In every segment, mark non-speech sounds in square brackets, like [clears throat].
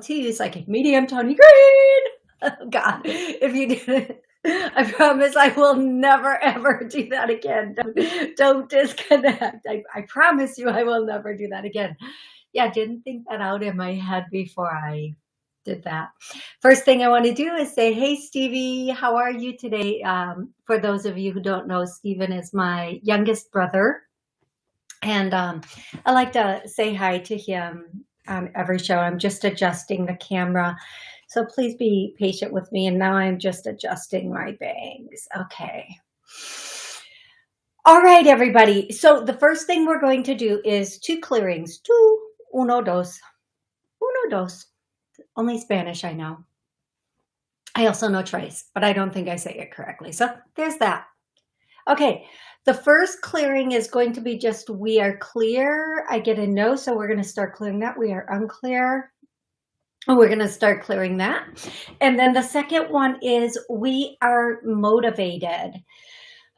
to Psychic Medium Tony Green. [laughs] Oh God, if you didn't, I promise I will never ever do that again. Don't, don't disconnect. I, I promise you I will never do that again. Yeah, didn't think that out in my head before I did that. First thing I want to do is say, hey, Stevie, how are you today? Um, for those of you who don't know, Steven is my youngest brother. And um, I like to say hi to him um, every show. I'm just adjusting the camera. So please be patient with me. And now I'm just adjusting my bangs. Okay. All right, everybody. So the first thing we're going to do is two clearings. Two, uno, dos. Uno, dos. Only Spanish I know. I also know trace, but I don't think I say it correctly. So there's that. Okay, the first clearing is going to be just we are clear. I get a no, so we're going to start clearing that. We are unclear. We're going to start clearing that. And then the second one is we are motivated.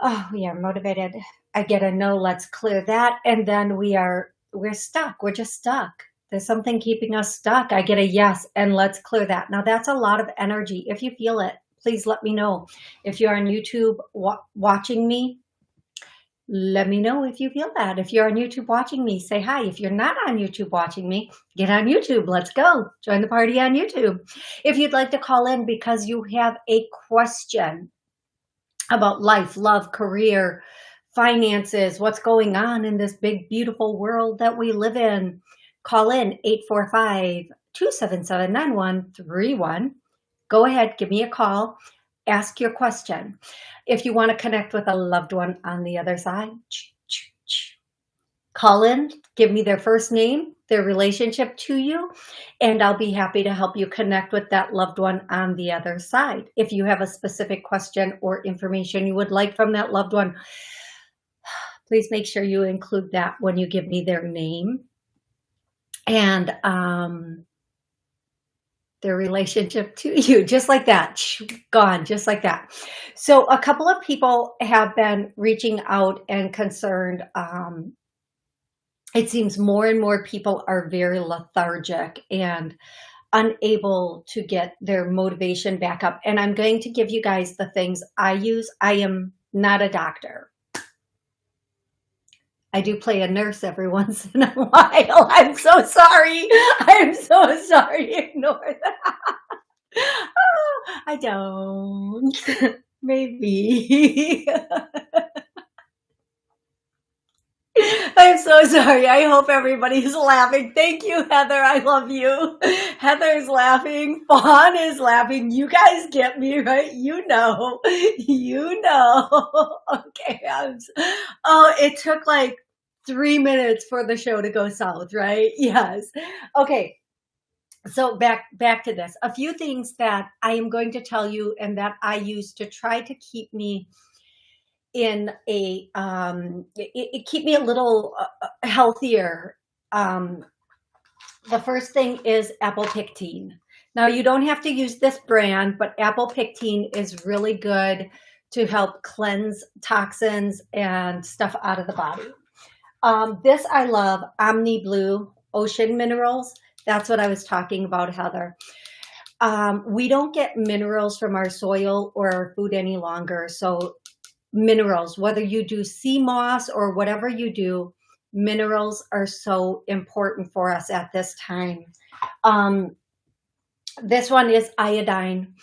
Oh, we are motivated. I get a no, let's clear that. And then we are, we're stuck. We're just stuck. There's something keeping us stuck. I get a yes, and let's clear that. Now that's a lot of energy. If you feel it, please let me know. If you're on YouTube wa watching me, let me know if you feel that. If you're on YouTube watching me, say hi. If you're not on YouTube watching me, get on YouTube. Let's go. Join the party on YouTube. If you'd like to call in because you have a question about life, love, career, finances, what's going on in this big, beautiful world that we live in, call in 845-277-9131. Go ahead, give me a call ask your question. If you want to connect with a loved one on the other side, call in, give me their first name, their relationship to you, and I'll be happy to help you connect with that loved one on the other side. If you have a specific question or information you would like from that loved one, [sighs] please make sure you include that when you give me their name. And um, their relationship to [laughs] you, just like that, gone, just like that. So a couple of people have been reaching out and concerned. Um, it seems more and more people are very lethargic and unable to get their motivation back up. And I'm going to give you guys the things I use. I am not a doctor. I do play a nurse every [laughs] once in a while. I'm so sorry. I'm so sorry. [laughs] Ignore that. Oh, [laughs] I don't. Maybe. I'm so sorry. I hope everybody's laughing. Thank you, Heather. I love you. Heather's laughing. Fawn is laughing. You guys get me, right? You know. You know. [laughs] Okay. I'm, oh, it took like three minutes for the show to go south, right? [laughs] Yes. Okay. So back back to this. A few things that I am going to tell you and that I use to try to keep me in a um it, it keep me a little uh, uh healthier um the first thing is apple pectin now you don't have to use this brand but apple pectin is really good to help cleanse toxins and stuff out of the body um, this I love, Omni Blue Ocean Minerals. That's what I was talking about, Heather. Um, we don't get minerals from our soil or our food any longer. So minerals, whether you do sea moss or whatever you do, minerals are so important for us at this time. Um, this one is iodine.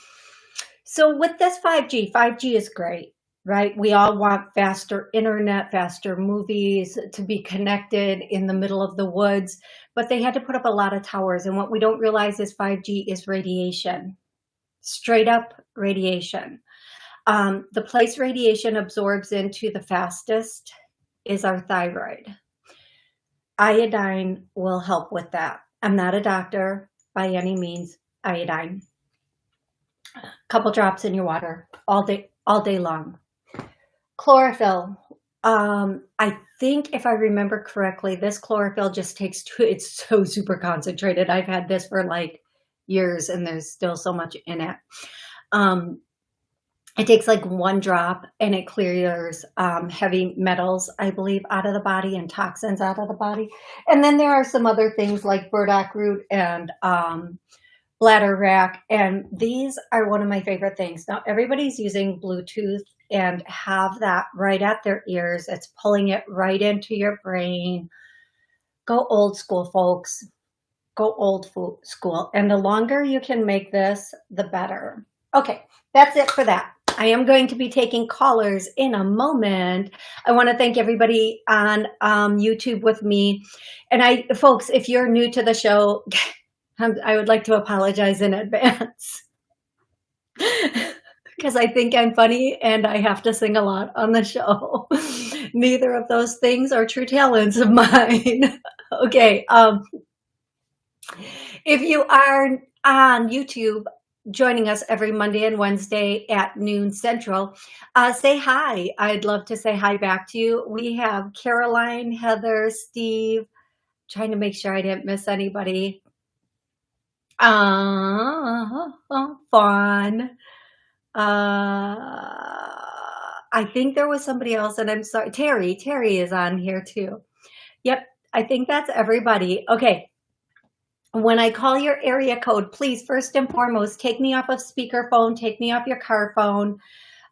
So with this 5G, 5G is great right? We all want faster internet, faster movies, to be connected in the middle of the woods, but they had to put up a lot of towers. And what we don't realize is 5G is radiation, straight up radiation. Um, the place radiation absorbs into the fastest is our thyroid. Iodine will help with that. I'm not a doctor by any means, iodine. A couple drops in your water all day, all day long Chlorophyll. Um, I think if I remember correctly, this chlorophyll just takes two, it's so super concentrated. I've had this for like years and there's still so much in it. Um, it takes like one drop and it clears um, heavy metals, I believe, out of the body and toxins out of the body. And then there are some other things like burdock root and um, bladderwrack. And these are one of my favorite things. Now, everybody's using Bluetooth and have that right at their ears. It's pulling it right into your brain. Go old school, folks. Go old school. And the longer you can make this, the better. Okay, that's it for that. I am going to be taking callers in a moment. I want to thank everybody on um, YouTube with me. And I, folks, if you're new to the show, [laughs] I would like to apologize in advance. [laughs] because I think I'm funny and I have to sing a lot on the show. [laughs] Neither of those things are true talents of mine. okay. Um, if you are on YouTube, joining us every Monday and Wednesday at noon central. Uh, say hi. I'd love to say hi back to you. We have Caroline, Heather, Steve, trying to make sure I didn't miss anybody. Uh, Fawn. Uh, I think there was somebody else and I'm sorry. Terry, Terry is on here too. Yep. I think that's everybody. Okay when I call your area code, please, first and foremost, take me off of speakerphone, take me off your car phone,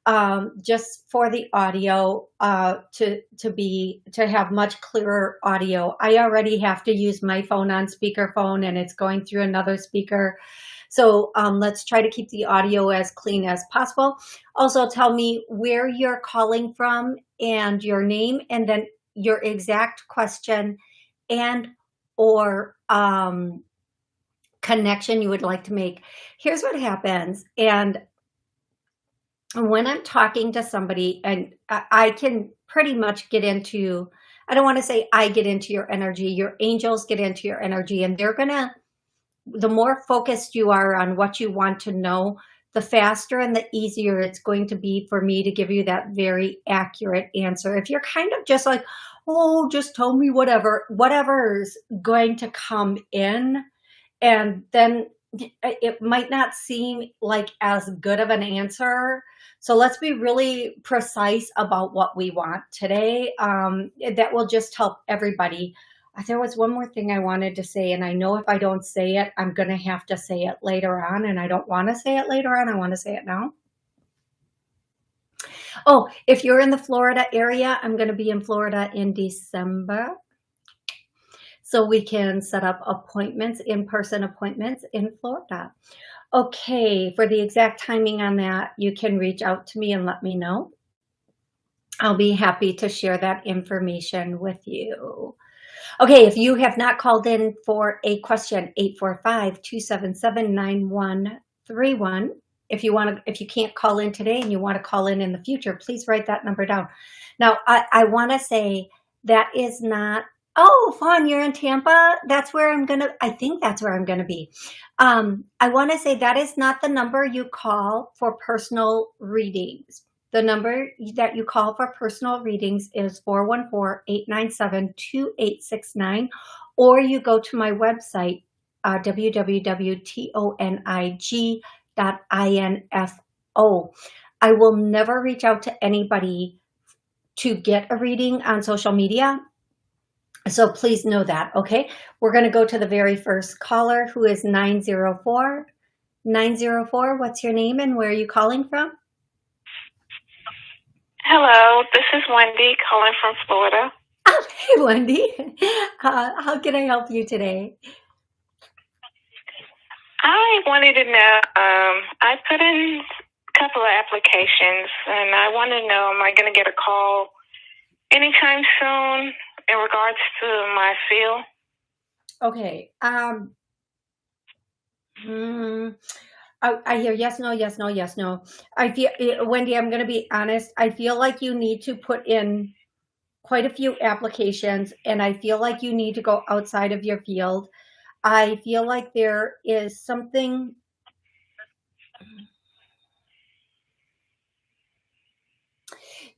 um, just for the audio uh, to to be to have much clearer audio. I already have to use my phone on speakerphone, and it's going through another speaker. So um, let's try to keep the audio as clean as possible. Also, tell me where you're calling from and your name, and then your exact question and or um, connection you would like to make. Here's what happens. And when I'm talking to somebody and I can pretty much get into, I don't want to say I get into your energy, your angels get into your energy and they're going to, the more focused you are on what you want to know, the faster and the easier it's going to be for me to give you that very accurate answer. If you're kind of just like, oh, just tell me whatever, whatever's going to come in, and then it might not seem like as good of an answer. So let's be really precise about what we want today. Um, that will just help everybody. Uh, there was one more thing I wanted to say, and I know if I don't say it, I'm going to have to say it later on, and I don't want to say it later on. I want to say it now. Oh, if you're in the Florida area, I'm going to be in Florida in December so we can set up appointments, in-person appointments in Florida. Okay, for the exact timing on that, you can reach out to me and let me know. I'll be happy to share that information with you. Okay, if you have not called in for a question, 845-277-9131. If you want to, if you can't call in today and you want to call in in the future, please write that number down. Now, I, I want to say that is not Oh, Fawn, you're in Tampa? That's where I'm going to, I think that's where I'm going to be. Um, I want to say that is not the number you call for personal readings. The number that you call for personal readings is 414-897-2869, or you go to my website, uh, www.tonig.info. I will never reach out to anybody to get a reading on social media. So please know that, okay? We're going to go to the very first caller who is 904. 904, what's your name and where are you calling from? Hello, this is Wendy calling from Florida. [laughs] Oh, hey, Wendy. Uh, how can I help you today? I wanted to know, um, I put in a couple of applications and I want to know, am I going to get a call anytime soon? In regards to my feel? Okay. Um. Hmm. I, I hear yes, no, yes, no, yes, no. I feel, eh, Wendy, I'm going to be honest. I feel like you need to put in quite a few applications and I feel like you need to go outside of your field. I feel like there is something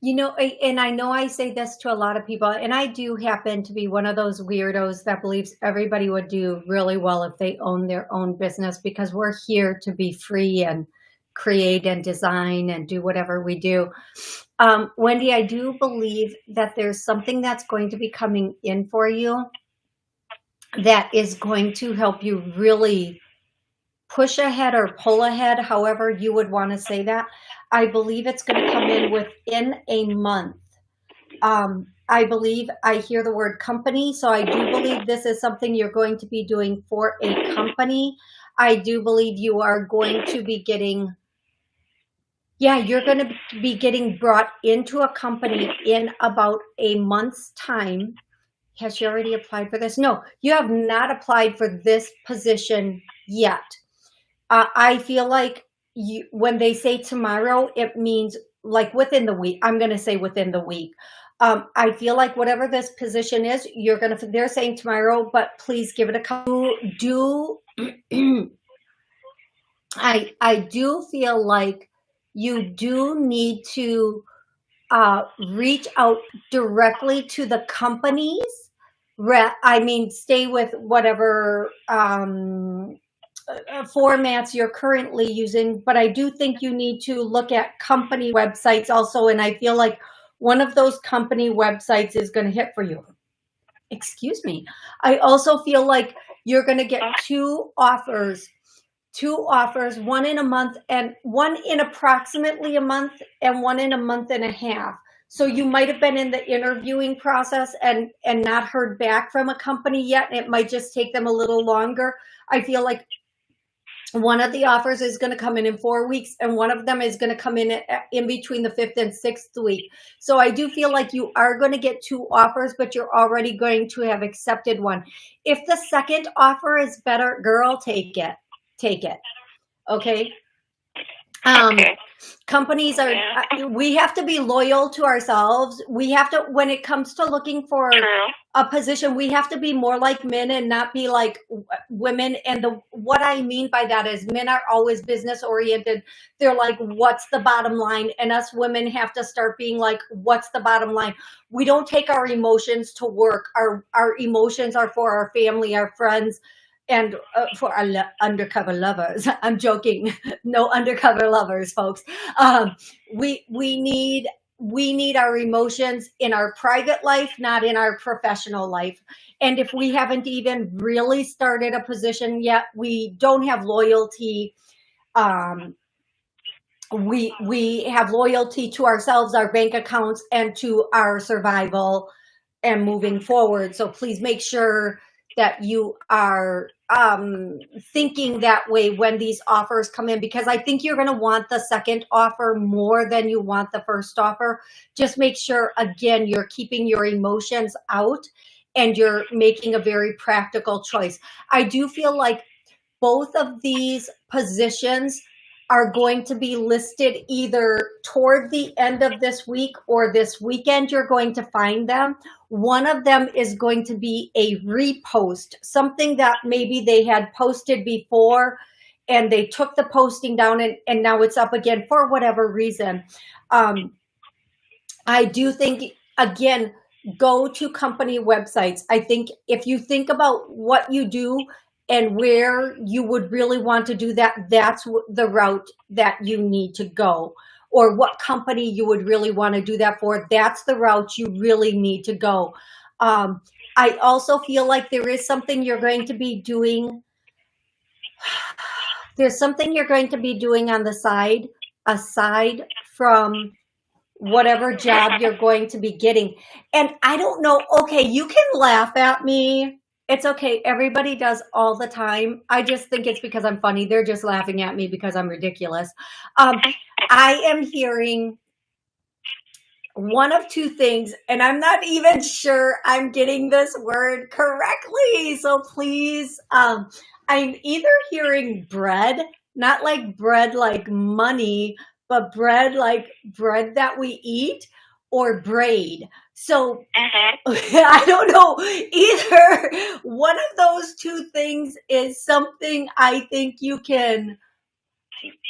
You know, and I know I say this to a lot of people, and I do happen to be one of those weirdos that believes everybody would do really well if they own their own business because we're here to be free and create and design and do whatever we do. Um, Wendy, I do believe that there's something that's going to be coming in for you that is going to help you really push ahead or pull ahead, however you would want to say that. I believe it's going to come in within a month. Um, I believe I hear the word company, so I do believe this is something you're going to be doing for a company. I do believe you are going to be getting, yeah, you're going to be getting brought into a company in about a month's time. Has she already applied for this? No, you have not applied for this position yet. Uh, I feel like you, when they say tomorrow, it means like within the week. I'm going to say within the week. Um, I feel like whatever this position is, you're gonna. They're saying tomorrow, but please give it a couple. Do [clears throat] I? I do feel like you do need to uh, reach out directly to the companies. I mean, stay with whatever um, Uh, formats you're currently using, but I do think you need to look at company websites also. And I feel like one of those company websites is going to hit for you. Excuse me. I also feel like you're going to get two offers, two offers, one in a month and one in approximately a month and one in a month and a half. So you might have been in the interviewing process and, and not heard back from a company yet. It might just take them a little longer. I feel like one of the offers is going to come in in four weeks and one of them is going to come in uh, in between the fifth and sixth week. So i do feel like you are going to get two offers but you're already going to have accepted one. If the second offer is better girl take it. Take it. Okay um okay. companies are yeah. Uh, we have to be loyal to ourselves. We have to when it comes to looking for True. a position we have to be more like men and not be like women. And the what i mean by that is men are always business oriented. They're like what's the bottom line? And us women have to start being like what's the bottom line? We don't take our emotions to work. Our our emotions are for our family our friends and uh, for our lo undercover lovers. [laughs] I'm joking. [laughs] No undercover lovers folks. Um, we we need we need our emotions in our private life not in our professional life. And if we haven't even really started a position yet we don't have loyalty um, we we have loyalty to ourselves our bank accounts and to our survival and moving forward. So please make sure that you are um, thinking that way when these offers come in because I think you're going to want the second offer more than you want the first offer. Just make sure, again, you're keeping your emotions out and you're making a very practical choice. I do feel like both of these positions are going to be listed either toward the end of this week or this weekend you're going to find them. One of them is going to be a repost, something that maybe they had posted before and they took the posting down and, and now it's up again for whatever reason. Um, I do think, again, go to company websites. I think if you think about what you do and where you would really want to do that, that's the route that you need to go. Or what company you would really want to do that for, that's the route you really need to go. Um, I also feel like there is something you're going to be doing. [sighs] There's something you're going to be doing on the side, aside from whatever job you're going to be getting. And I don't know, okay, you can laugh at me it's okay. Everybody does all the time. I just think it's because I'm funny. They're just laughing at me because I'm ridiculous. Um, I am hearing one of two things, and I'm not even sure I'm getting this word correctly. So please, um, I'm either hearing bread, not like bread like money, but bread like bread that we eat, or braid. So uh-huh. [laughs] I don't know either. One of those two things is something I think you can.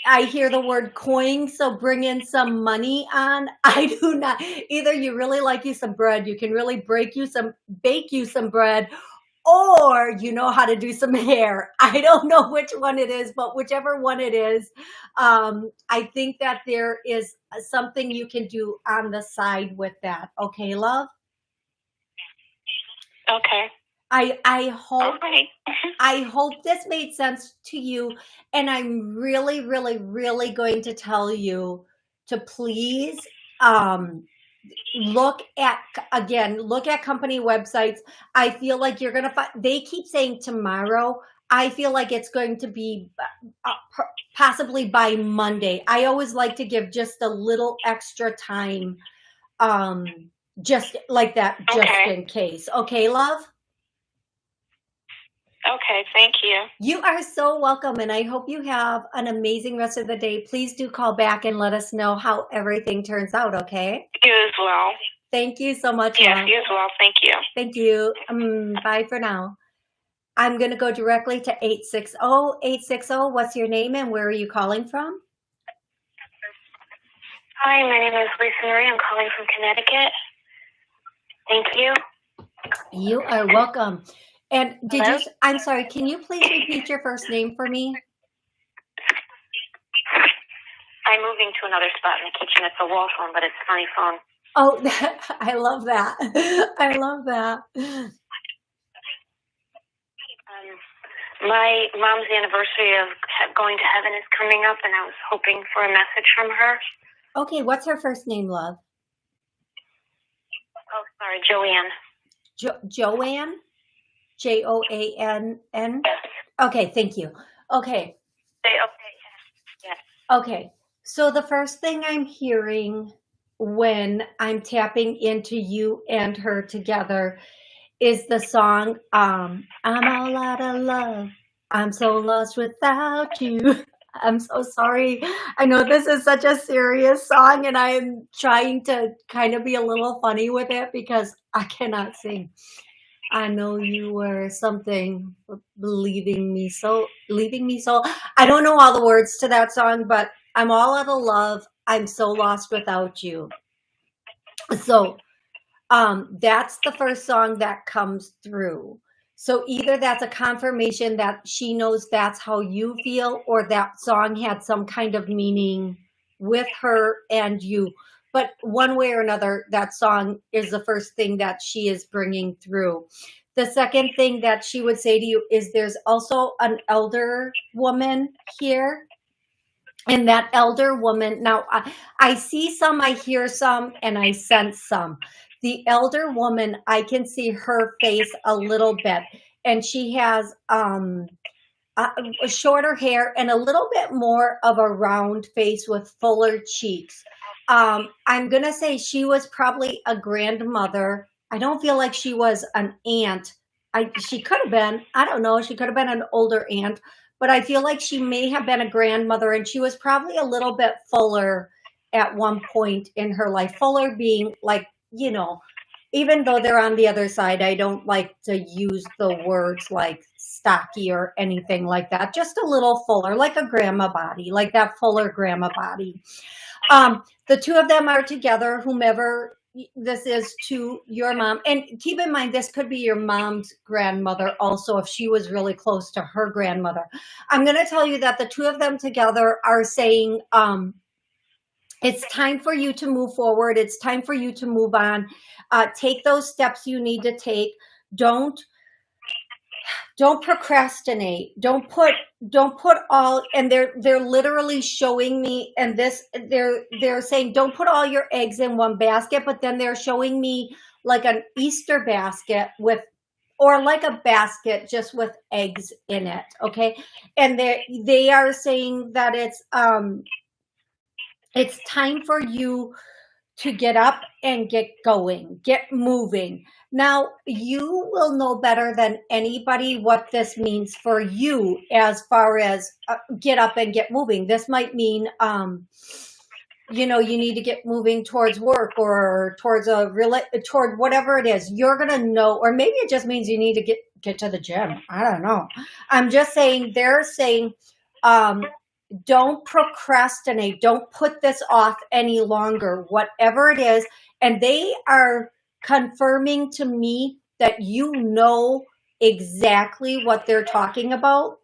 I hear the word coin, so bring in some money on. [laughs] I do not. Either you really like you some bread, you can really break you some, bake you some bread, or you know how to do some [laughs] hair. I don't know which one it is, but whichever one it is, um, I think that there is something you can do on the side with that. Okay, love? Okay. I I hope Okay. [laughs] I hope this made sense to you and I'm really really really going to tell you to please um look at again look at company websites. I feel like you're gonna find they keep saying tomorrow. I feel like it's going to be uh, possibly by monday. I always like to give just a little extra time um just like that just Okay. in case. Okay love Okay. Thank you. you are so welcome and i hope you have an amazing rest of the day please do call back and let us know how everything turns out okay You as well. thank you so much Yes, you as well. Thank you. Thank you. Um, bye for now. I'm going to go directly to 860. 860, what's your name and where are you calling from? Hi, my name is Lisa Marie. I'm calling from Connecticut. Thank you. You are welcome. And did Hello? you, I'm sorry, can you please repeat your first name for me? I'm moving to another spot in the kitchen. It's a wall phone, but it's a funny phone. Oh, [laughs] I love that. [laughs] I love that. Um, my mom's anniversary of going to heaven is coming up, and I was hoping for a message from her. Okay, what's her first name, love? Oh, sorry, Joanne. Jo- Joanne? J O A N N? Yes. Okay, thank you. Okay. Yes. Okay, so the first thing I'm hearing when I'm tapping into you and her together is the song um I'm all out of love. I'm so lost without you. [laughs] I'm so sorry. I know this is such a serious song and I'm trying to kind of be a little funny with it because I cannot sing. I know you were something leaving me so leaving me so I don't know all the words to that song, but I'm all out of love. I'm so lost without you. So um that's the first song that comes through. So either that's a confirmation that she knows that's how you feel or that song had some kind of meaning with her and you. But one way or another, that song is the first thing that she is bringing through. The second thing that she would say to you is there's also an elder woman here. And that elder woman now I, I see some i hear some and i sense some. The elder woman i can see her face a little bit. And she has um shorter hair and a little bit more of a round face with fuller cheeks um i'm gonna say she was probably a grandmother i don't feel like she was an aunt i she could have been i don't know she could have been an older aunt but I feel like she may have been a grandmother and she was probably a little bit fuller at one point in her life. Fuller being like, you know, even though they're on the other side, I don't like to use the words like stocky or anything like that. Just a little fuller, like a grandma body, like that fuller grandma body. Um, the two of them are together, whomever this is to your mom. And keep in mind, this could be your mom's grandmother also, if she was really close to her grandmother. I'm going to tell you that the two of them together are saying, um, it's time for you to move forward. It's time for you to move on. Uh, take those steps you need to take. Don't don't procrastinate. Don't put don't put all and they're they're literally showing me and this they're they're saying don't put all your eggs in one basket but then they're showing me like an easter basket with or like a basket just with eggs in it okay? And they they are saying that it's um it's time for you to get up and get going, get moving. Now, you will know better than anybody what this means for you as far as uh, get up and get moving. This might mean, um, you know, you need to get moving towards work or towards a real, toward whatever it is. You're going to know, or maybe it just means you need to get, get to the gym. I don't know. I'm just saying, they're saying, um, don't procrastinate don't put this off any longer whatever it is and they are confirming to me that you know exactly what they're talking about,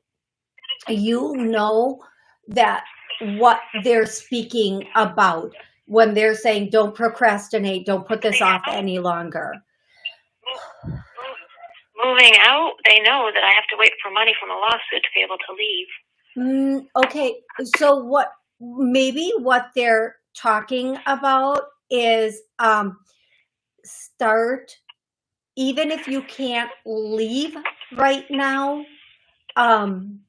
you know that what they're speaking about when they're saying don't procrastinate, don't put this off any longer. Moving out, they know that I have to wait for money from a lawsuit to be able to leave. Mm, okay, so what maybe what they're talking about is um, start, even if you can't leave right now, um,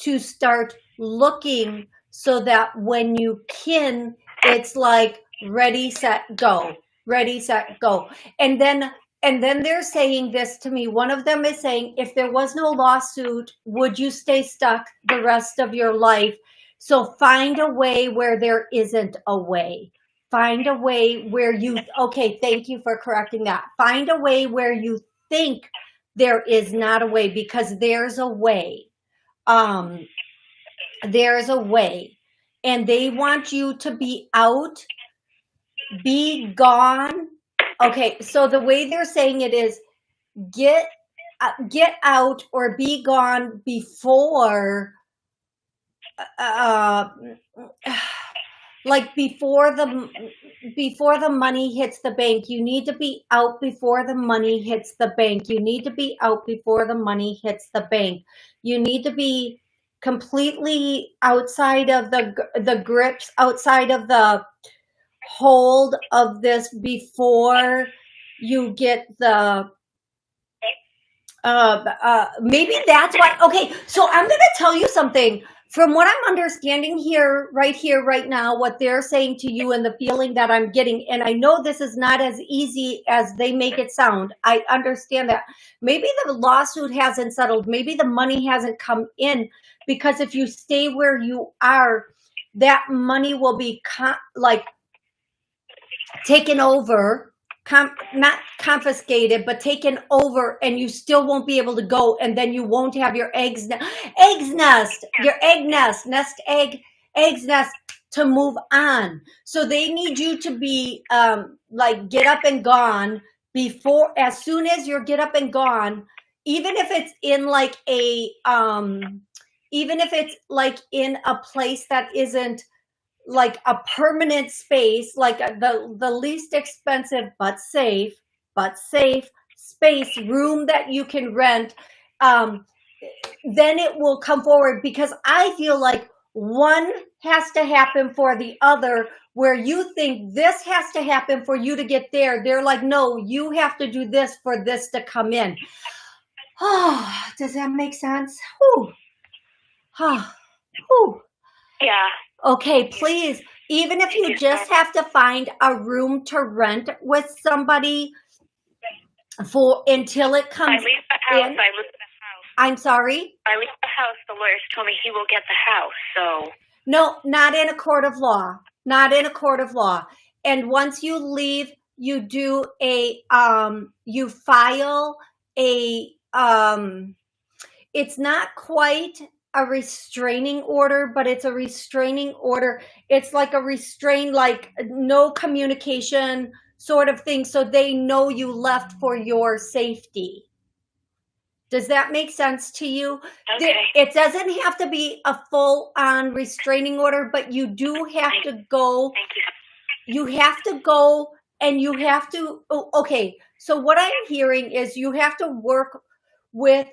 to start looking so that when you can, it's like ready, set, go, ready, set, go. And then and then they're saying this to me. One of them is saying, if there was no lawsuit, would you stay stuck the rest of your life? So find a way where there isn't a way. Find a way where you, okay, thank you for correcting that. Find a way where you think there is not a way because there's a way. Um, there's a way and they want you to be out, be gone. Okay, so the way they're saying it is get uh, get out or be gone before uh like before the before the money hits the bank. You need to be out before the money hits the bank. You need to be out before the money hits the bank. You need to be completely outside of the the grips, outside of the hold of this before you get the uh, uh, maybe that's why. Okay, so I'm going to tell you something. From what I'm understanding here, right here, right now, what they're saying to you and the feeling that I'm getting, and I know this is not as easy as they make it sound. I understand that. Maybe the lawsuit hasn't settled. Maybe the money hasn't come in, because if you stay where you are, that money will be like taken over, com not confiscated, but taken over and you still won't be able to go. And then you won't have your eggs, eggs nest, your egg nest, nest egg, eggs nest to move on. So they need you to be um, like get up and gone before, as soon as you're get up and gone, even if it's in like a, um, even if it's like in a place that isn't like a permanent space, like the, the least expensive, but safe, but safe space, room that you can rent, um, then it will come forward because I feel like one has to happen for the other where you think this has to happen for you to get there. They're like, no, you have to do this for this to come in. Oh, [sighs] does that make sense? Whew. Huh. [sighs] Whew. Yeah. Okay, please, even if you just have to find a room to rent with somebody for until it comes I leave the house. in. I leave the house. I'm sorry? I leave the house. The lawyers told me he will get the house. So No, not in a court of law. Not in a court of law. And once you leave, you do a um you file a um it's not quite a restraining order, but it's a restraining order. It's like a restrain, like no communication sort of thing. So they know you left for your safety. Does that make sense to you? okay. It doesn't have to be a full on restraining order, but you do have to go, Thank you. you have to go and you have to, oh, okay. So what I'm hearing is you have to work with,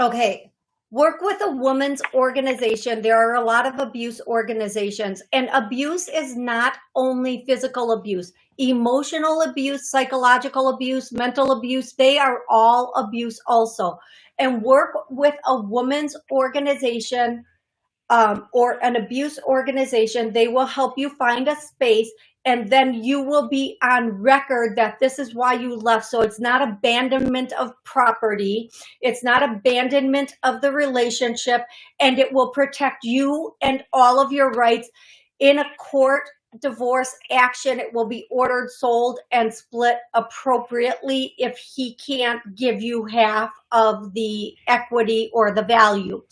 okay, work with a woman's organization. There are a lot of abuse organizations and abuse is not only physical abuse, emotional abuse, psychological abuse, mental abuse. They are all abuse also. And work with a woman's organization um, or an abuse organization. They will help you find a space and then you will be on record that this is why you left. So it's not abandonment of property. It's not abandonment of the relationship and it will protect you and all of your rights in a court divorce action. It will be ordered, sold and split appropriately if he can't give you half of the equity or the value.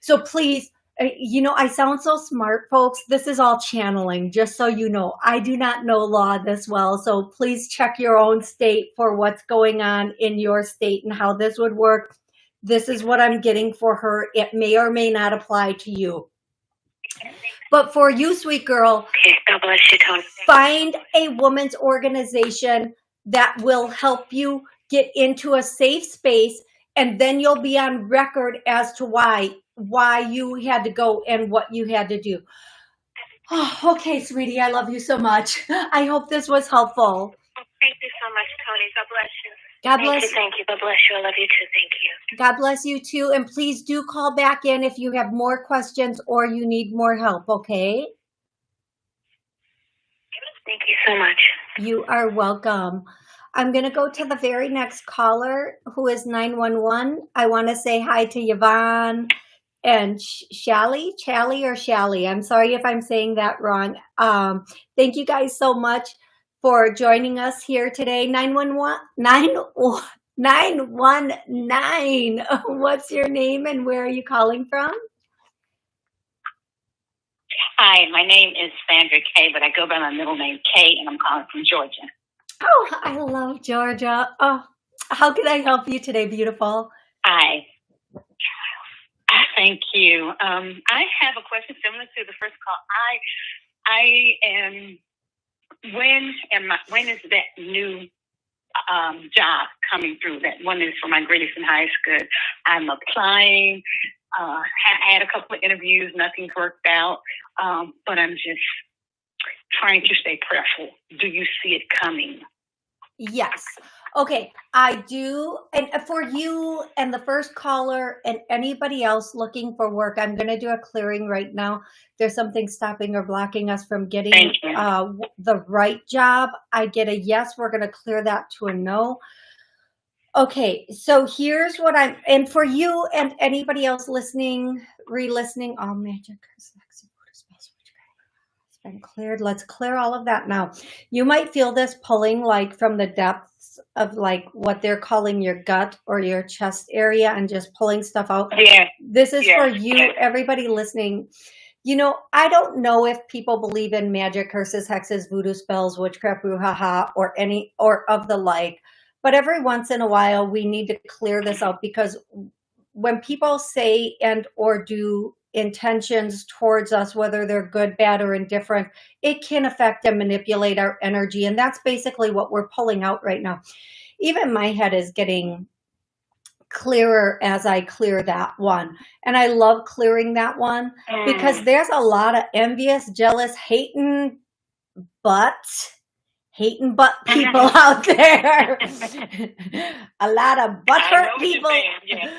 So please, Uh, you know, I sound so smart, folks. This is all channeling, just so you know. I do not know law this well, so please check your own state for what's going on in your state and how this would work. This is what I'm getting for her. It may or may not apply to you. But for you, sweet girl, Okay, God bless you, Tony. find a woman's organization that will help you get into a safe space and then you'll be on record as to why why you had to go and what you had to do oh, [sighs] okay sweetie i love you so much [laughs] i hope this was helpful Thank you so much, Tony. God bless you. god Thank bless you, thank you. God bless you. I love you too. Thank you. god bless you too and please do call back in if you have more questions or you need more help okay Thank you so much. You are welcome. I'm going to go to the very next caller who is 911. I want to say hi to Yvonne and Sh- Shally, Chally or Shally. I'm sorry if I'm saying that wrong. Um, thank you guys so much for joining us here today. 911, 919. [laughs] What's your name and where are you calling from? Hi, my name is Sandra Kay, but I go by my middle name Kay, and I'm calling from Georgia. Oh, I love Georgia. Oh, how can I help you today, beautiful? I thank you. Um, I have a question similar to the first call. I I am when am I, when is that new um, job coming through? That one is for my greatest and highest good. I'm applying. Uh, have had a couple of interviews. Nothing's worked out, um, but I'm just trying to stay prayerful. Do you see it coming? Yes. Okay, I do. And for you and the first caller and anybody else looking for work, I'm going to do a clearing right now. There's something stopping or blocking us from getting uh, the right job. I get a yes. We're going to clear that to a no. Okay, so here's what I'm, and for you and anybody else listening, re-listening, all magic has been cleared. Let's clear all of that now. You might feel this pulling like from the depths of like what they're calling your gut or your chest area and just pulling stuff out. Yeah. This is Yeah. for you, everybody listening. You know, I don't know if people believe in magic, curses, hexes, voodoo spells, witchcraft, brouhaha, or any or of the like. But every once in a while, we need to clear this out because when people say and or do intentions towards us, whether they're good, bad, or indifferent, it can affect and manipulate our energy. And that's basically what we're pulling out right now. Even my head is getting clearer as I clear that one. And I love clearing that one because Mm. there's a lot of envious, jealous, hating but hating butt [laughs] people out there. [laughs] a lot of butthurt people. yeah.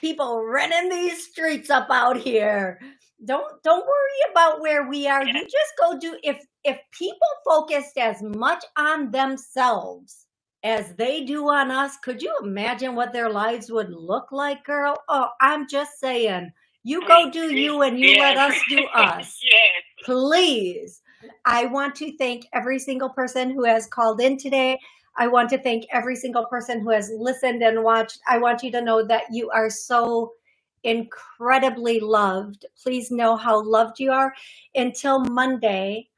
People running these streets up out here. Don't don't worry about where we are. You just go do if if people focused as much on themselves as they do on us, could you imagine what their lives would look like, girl? Oh, I'm just saying. You go do you and you let us [laughs] do us yes. please. I want to thank every single person who has called in today. I want to thank every single person who has listened and watched. I want you to know that you are so incredibly loved. Please know how loved you are. Until Monday,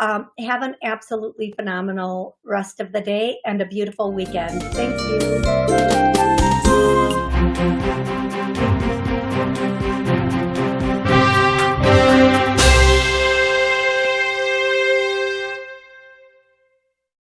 um, have an absolutely phenomenal rest of the day and a beautiful weekend. Thank you.